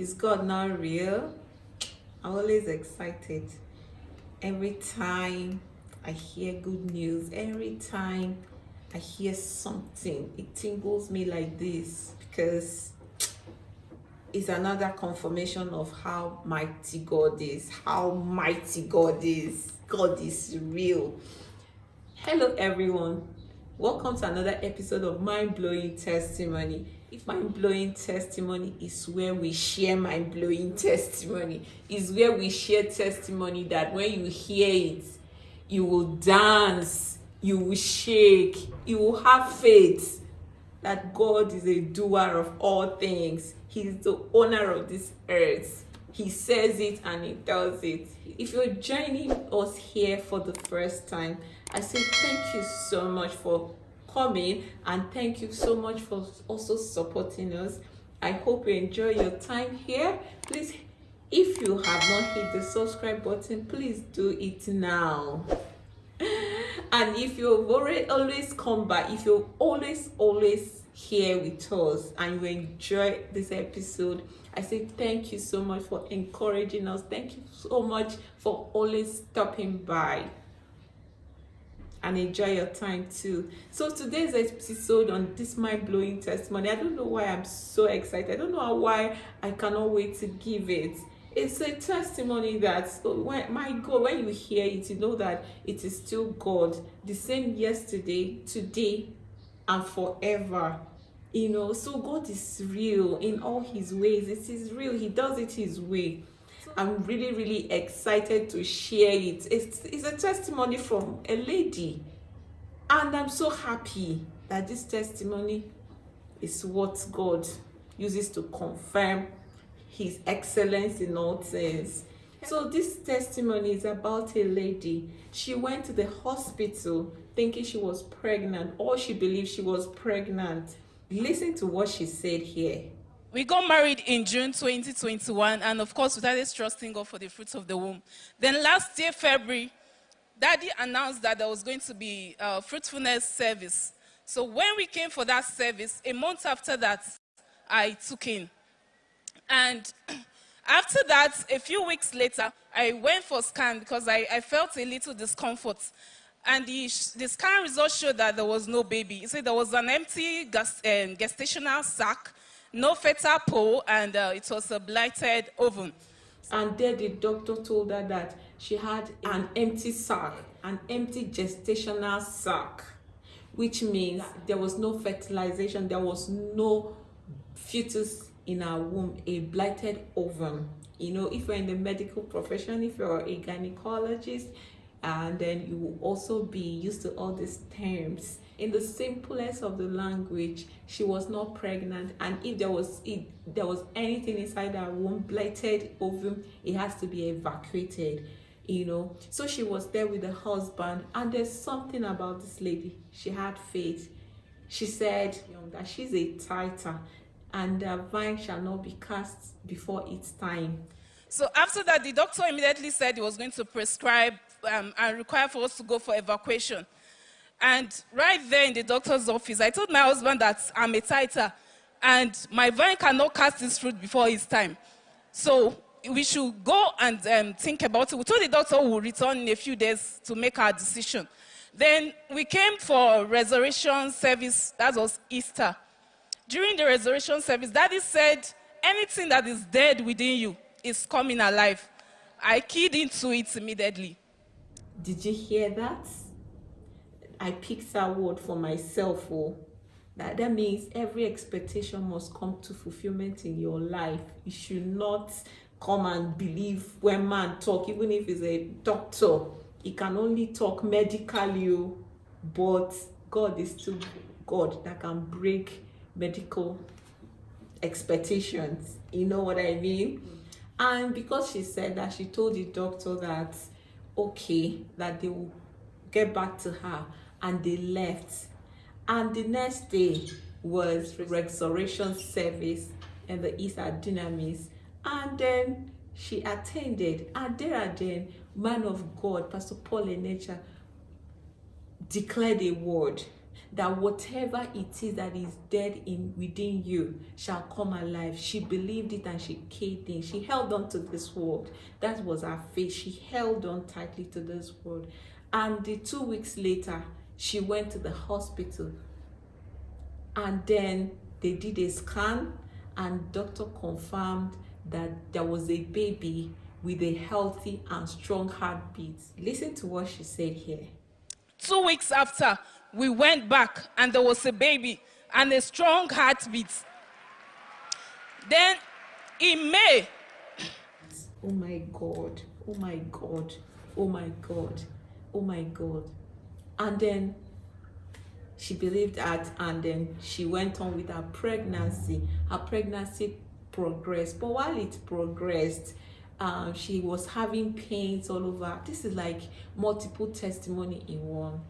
Is God not real? I'm always excited. Every time I hear good news, every time I hear something, it tingles me like this because it's another confirmation of how mighty God is, how mighty God is. God is real. Hello, everyone. Welcome to another episode of Mind Blowing Testimony. If mind blowing testimony is where we share mind blowing testimony, is where we share testimony that when you hear it, you will dance, you will shake, you will have faith that God is a doer of all things. He's the owner of this earth. He says it and he does it. If you're joining us here for the first time, I say thank you so much for coming and thank you so much for also supporting us. I hope you enjoy your time here. Please if you have not hit the subscribe button please do it now. And if you've already always come back if you're always always here with us and you enjoy this episode i say thank you so much for encouraging us. Thank you so much for always stopping by and enjoy your time too. So today's episode on this mind-blowing testimony, I don't know why I'm so excited. I don't know why I cannot wait to give it. It's a testimony that oh, when my God, when you hear it, you know that it is still God, the same yesterday, today, and forever. You know, so God is real in all his ways. It is real. He does it his way. I'm really, really excited to share it. It's, it's a testimony from a lady. And I'm so happy that this testimony is what God uses to confirm his excellence in all things. So this testimony is about a lady. She went to the hospital thinking she was pregnant or she believed she was pregnant. Listen to what she said here. We got married in June 2021, and of course, we started trusting God for the fruits of the womb. Then last year, February, Daddy announced that there was going to be a fruitfulness service. So when we came for that service, a month after that, I took in. And after that, a few weeks later, I went for scan because I, I felt a little discomfort. And the, the, scan results showed that there was no baby. It said there was an empty gest, um, gestational sac no fetal pole, and uh, it was a blighted ovum. And there the doctor told her that she had an empty sac, an empty gestational sac, which means there was no fertilization, there was no fetus in her womb, a blighted ovum. You know, if you're in the medical profession, if you're a gynecologist, and then you will also be used to all these terms in the simplest of the language she was not pregnant. And if there was if there was anything inside her womb blighted ovum it has to be evacuated you know. So she was there with the husband. And there's something about this lady. She had faith. She said that she's a tither and the vine shall not be cast before its time. So after that the doctor immediately said he was going to prescribe um, and require for us to go for evacuation and right there in the doctor's office, I told my husband that I'm a tither and my vine cannot cast its fruit before its time. So we should go and um, think about it. We told the doctor we'll return in a few days to make our decision. Then we came for resurrection service, that was Easter. During the resurrection service, Daddy said, anything that is dead within you is coming alive. I keyed into it immediately. Did you hear that? I picked that word for myself. Oh, that, that means every expectation must come to fulfillment in your life. You should not come and believe when man talk, even if he's a doctor. He can only talk medically, oh, but God is still God that can break medical expectations. You know what I mean? And because she said that, she told the doctor that, okay, that they will get back to her and they left. And the next day was resurrection service and the Easter Dunamis. And then she attended. And there again, man of God, Pastor Paul Enenche, declared a word. that whatever it is that is dead in within you shall come alive. She believed it and she caved in. She held on to this word. That was her faith. She held on tightly to this word. And the two weeks later, she went to the hospital. And then they did a scan and doctor confirmed that there was a baby with a healthy and strong heartbeat. Listen to what she said here. Two weeks after, we went back and there was a baby and a strong heartbeat. Then in May, oh my God, oh my God, oh my God, oh my God. And then she believed that and then she went on with her pregnancy. Her pregnancy progressed, but while it progressed, um, she was having pains all over. This is like multiple testimony in one.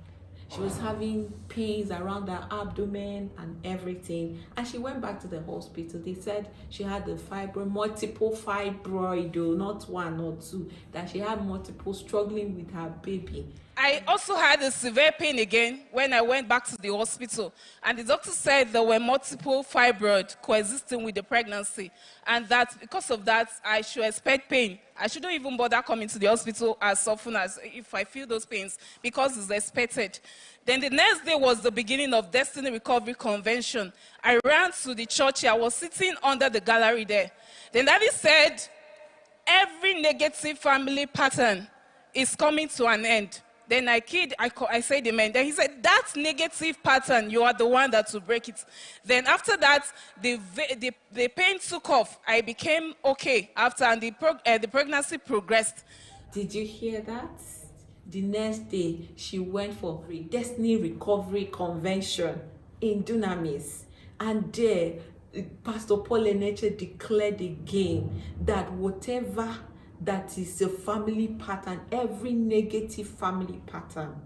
She was having pains around her abdomen and everything. And she went back to the hospital. They said she had the fibroid, multiple fibroid, though, not one or two, that she had multiple struggling with her baby. I also had a severe pain again when I went back to the hospital. And the doctor said there were multiple fibroids coexisting with the pregnancy. And that because of that, I should expect pain. I shouldn't even bother coming to the hospital as often as if I feel those pains because it's expected. Then the next day was the beginning of Destiny Recovery Convention. I ran to the church. I was sitting under the gallery there. Then Daddy said, every negative family pattern is coming to an end. Then I kid, I, I said amen. Then he said, that negative pattern, you are the one that will break it. Then after that, the, the, the pain took off. I became okay after, and the, prog uh, the pregnancy progressed. Did you hear that? The next day, she went for a Destiny Recovery Convention in Dunamis. And there, Pastor Paul Enenche declared again that whatever that is a family pattern. Every negative family pattern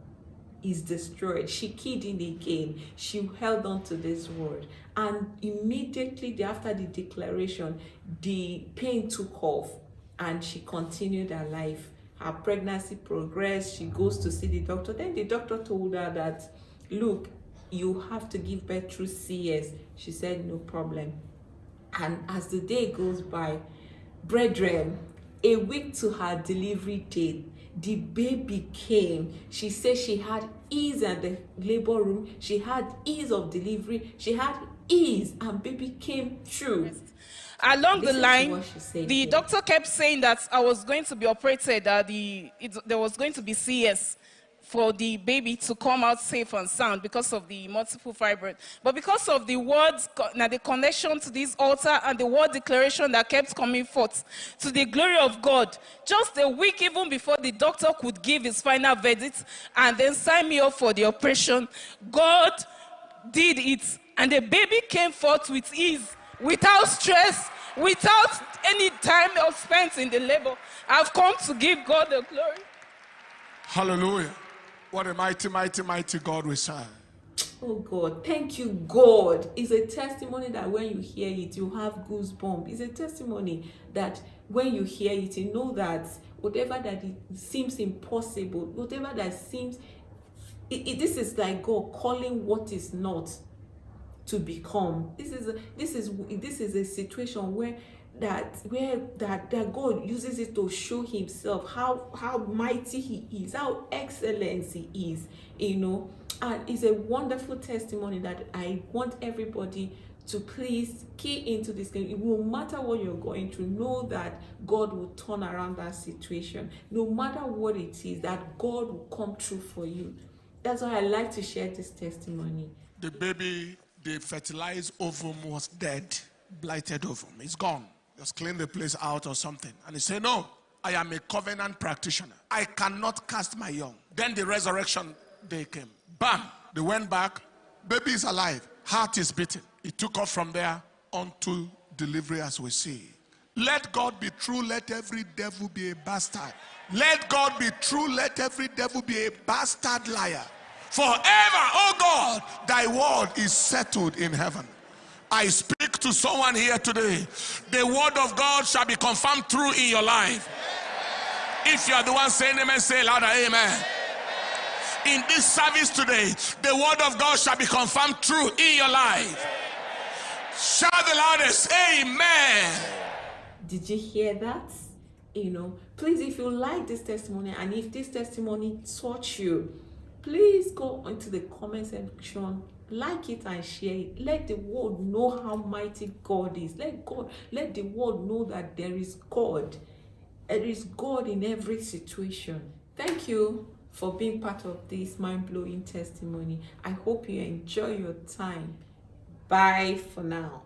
is destroyed. She keyed in again. She held on to this word. And immediately after the declaration the pain took off and she continued her life. Her pregnancy progressed. She goes to see the doctor. Then the doctor told her that look you have to give birth through cs she said no problem. And as the day goes by brethren a week to her delivery date the baby came. She said she had ease in the labor room. She had ease of delivery. She had ease and baby came through. Along Listen the line the here. doctor kept saying that i was going to be operated that the it, there was going to be cs for the baby to come out safe and sound because of the multiple fibroid. But because of the words, now the connection to this altar and the word declaration that kept coming forth to the glory of God, just a week even before the doctor could give his final verdict and then sign me up for the operation, God did it. And the baby came forth with ease, without stress, without any time or spent in the labor. I've come to give God the glory. Hallelujah. What a mighty, mighty, mighty God we serve. Oh God, thank you, God. It's a testimony that when you hear it, you have goosebumps. It's a testimony that when you hear it, you know that whatever that it seems impossible, whatever that seems, it, it, this is like God calling what is not to become. This is a, this is this is a situation where that where that that God uses it to show himself how how mighty he is how excellent he is you know and it's a wonderful testimony that I want everybody to please key into this game. It will matter what you're going through. Know that God will turn around that situation. No matter what it is, that God will come true for you. That's why I like to share this testimony. The baby, the fertilized ovum was dead, blighted ovum. It's gone. Just clean the place out or something. And he said, No, I am a covenant practitioner. I cannot cast my young. Then the resurrection day came. Bam! They went back. Baby is alive. Heart is beating. He took off from there unto delivery as we see. Let God be true. Let every devil be a bastard. Let God be true. Let every devil be a bastard liar. Forever, oh God, thy word is settled in heaven. I speak to someone here today. The word of God shall be confirmed true in your life. If you are the one saying amen, say louder, amen. in this service today, the word of God shall be confirmed true in your life. Shout the loudest, Amen. Did you hear that? You know, please, if you like this testimony and if this testimony taught you, please go into the comment section like it and share it. Let the world know how mighty god is. Let god let the world know that there is god. There is god in every situation. Thank you for being part of this mind-blowing testimony. I hope you enjoy your time. Bye for now